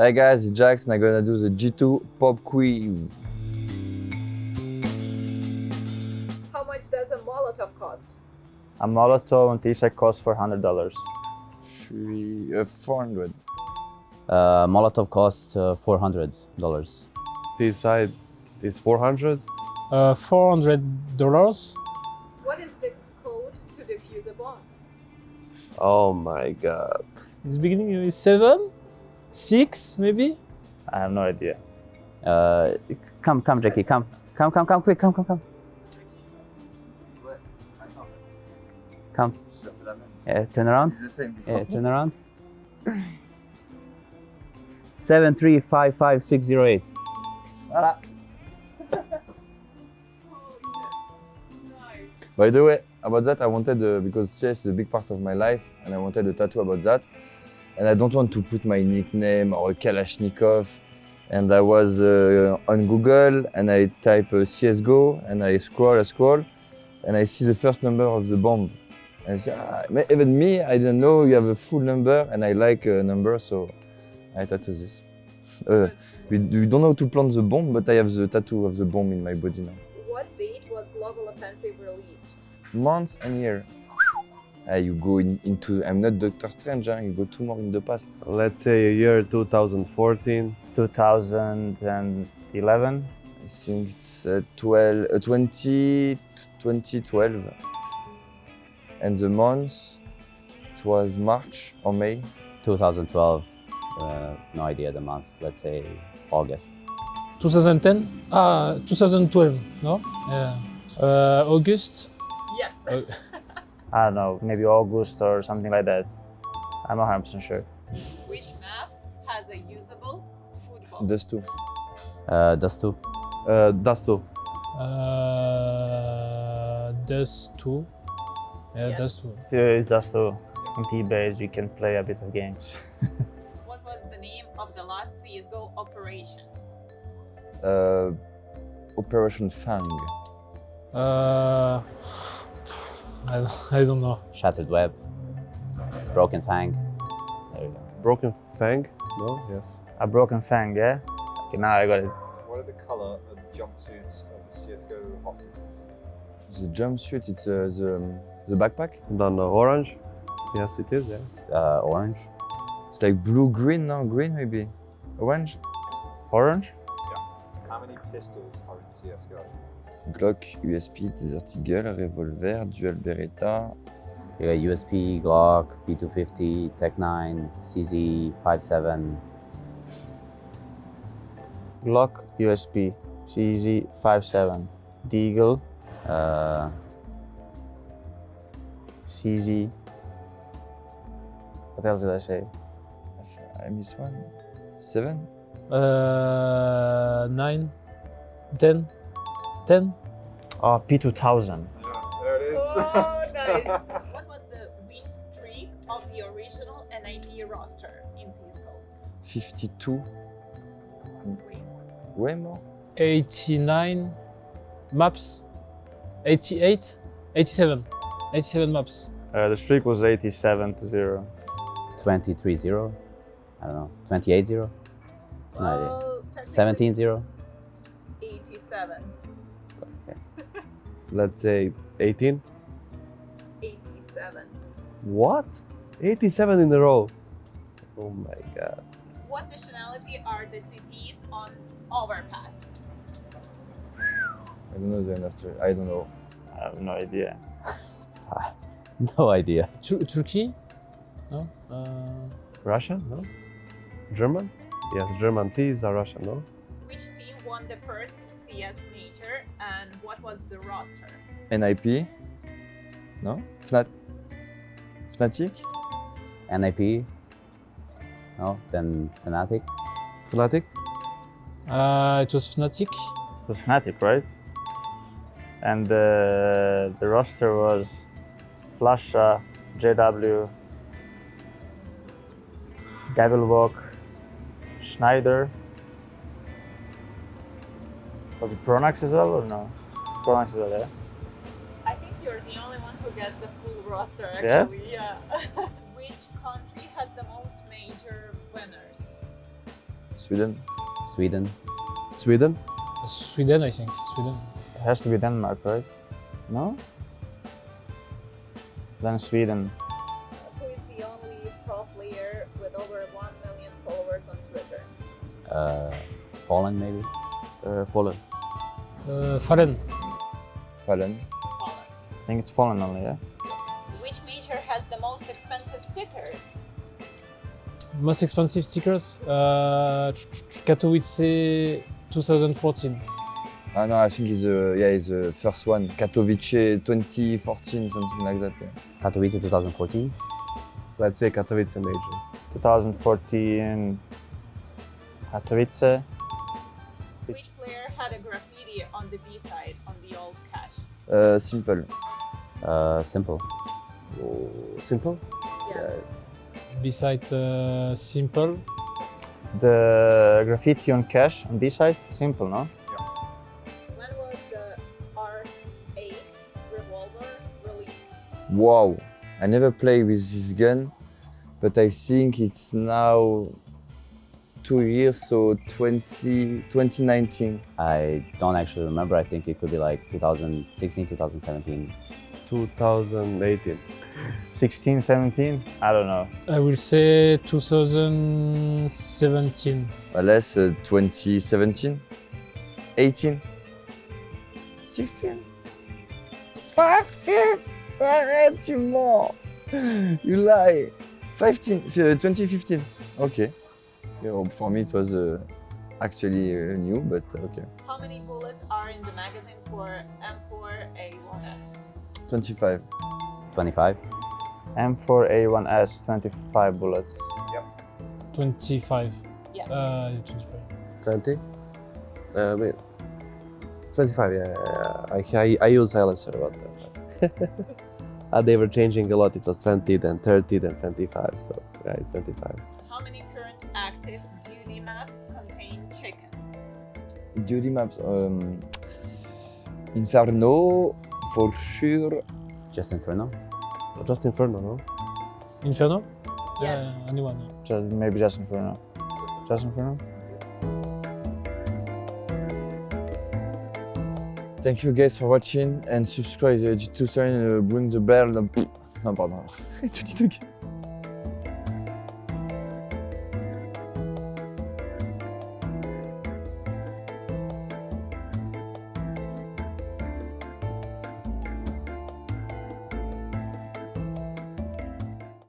Hi guys, it's JaCkz and I'm gonna do the G2 pop quiz. How much does a Molotov cost? A Molotov on t-shirt costs $400. Three, uh, 400. Uh, Molotov costs uh, $400. This side is 400. Uh, $400. What is the code to defuse a bomb? Oh my god. It's beginning with seven, six, maybe. I have no idea. Uh, come, come, Jackie, come. Come, come, come, quick, come, come, come. Come. Yeah, turn around. It's the same Yeah, turn around. Seven three five five six zero eight. By the way, about that, I wanted, uh, because CS is a big part of my life, and I wanted a tattoo about that. And I don't want to put my nickname or a Kalashnikov. And I was uh, on Google and I type uh, CSGO and I scroll, I scroll, and I see the first number of the bomb. And I say, ah, even me, I didn't know you have a full number and I like a number, so I tattoo this. Uh, we, we don't know how to plant the bomb, but I have the tattoo of the bomb in my body now. What date was Global Offensive released? months and year. Uh, you go in, into, I'm not Doctor Strange, huh? you go two more in the past. Let's say a year 2014. 2011. I think it's uh, 12, uh, 20, 2012. And the month, it was March or May. 2012. Uh, no idea the month. Let's say August. 2010? Ah, 2012, no? Yeah. Uh, August? Yes. I don't know, maybe August or something like that. I'm not 100% sure. Which map has a usable food bomb? Those two. Uh, Dust 2. Uh, Dust 2. uh, Dust 2. Yeah, Yes. Dust 2. Here is Dust 2. On T-Base, you can play a bit of games. What was the name of the last CSGO operation? Uh, Operation Fang. Uh, I, don't- I don't know. Shattered Web. Broken Fang. There you go. Broken Fang? No? Yes. A Broken Fang, yeah? Okay, now I got it. What are the colour of the jumpsuits of the CSGO hostages? The jumpsuit, it's uh, the, um, the backpack. Then uh, orange? Yes, it is, yeah. Uh, orange. It's like blue-green, no? Green maybe? Orange? Orange? Yeah. How many pistols are in CSGO? Glock, USP, Desert Eagle, Revolver, Dual Beretta, You got USP, Glock, P250, Tech 9, CZ 57. Glock USP CZ57. Deagle Uh, CZ. What else did I say? I missed one. Seven? Uh, 9, 10, 10. Oh, P2000. There it is. Oh, nice. what was the win streak of the original NIP roster in CSGO? 52. Way more? 89 maps 88 87 87 maps Uh, the streak was 87 to 0. 23 0. I don't know. 28 0. Well, technically 17 0. 87. Let's say 18. 87. What? 87 in a row. Oh my god. What nationality are the cities on Overpass? I don't know the after. I don't know. I have no idea. No idea. Tur- Turkey no uh, Russia? No? German? Yes, German T's are Russian, no? Which team won the first CS major and what was the roster? NIP? No? Fnat? Fnatic? NIP. No. Then Fnatic. Fnatic? uh, it was Fnatic It was Fnatic, right? And uh, the roster was flusha, JW, Devilwalk, Schneider. Was it Pronax as well or no? Pronax as well, yeah? I think you're the only one who gets the full roster actually. Yeah. Which country has the most major winners? Sweden. Sweden. Sweden. Sweden, I think. Sweden. It has to be Denmark, right? No? Then Sweden. Who is the only pro player with over 1 million followers on Twitter? Uh, Fallen, maybe? Uh, Poland. Uh, Fallen. Fallen. Holland. I think it's Fallen only, yeah? Which major has the most expensive stickers? Most expensive stickers? Uh, Katowice 2014. Ah no, I think it's the yeah, it's the first one. Katowice 2014, something like that. Yeah. Katowice 2014. Let's say Katowice major. 2014 Katowice. Which the B side on the old Cache? Uh, simple. Uh, simple. Oh, simple. Yes. Beside uh, Simple. The graffiti on Cache on B-side, simple, no? When was the RS8 revolver released? Wow. I never played with this gun, but I think it's now two years, so 20, 2019. I don't actually remember. I think it could be like 2016, 2017. 2018. 16, 17? I don't know. I will say 2017. Unless uh, 2017, 18, 16, 15. Arrête, you more. You lie. 15, uh, 2015. Okay. Yeah, well, for me, it was uh, actually uh, new, but okay. How many bullets are in the magazine for M4A1S? 25. 25. M4A1S, 25 bullets. Yep. 25. Yes. Uh, 25. 20. Uh, wait. 25, yeah. yeah, yeah. I, I, I use silencer, but uh, uh, they were changing a lot. It was 20, then 30, then 25. So yeah, it's 25. How many current active duty maps contain chicken? Duty maps. Um, Inferno, for sure. Just Inferno. Just Inferno, no? Inferno? Yes. Yeah, anyone. Just, maybe just Inferno. Just Inferno? Thank you guys for watching and subscribe to G2 Serein, uh, ring the bell. No, pardon. Tout dit, ok.